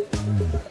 음.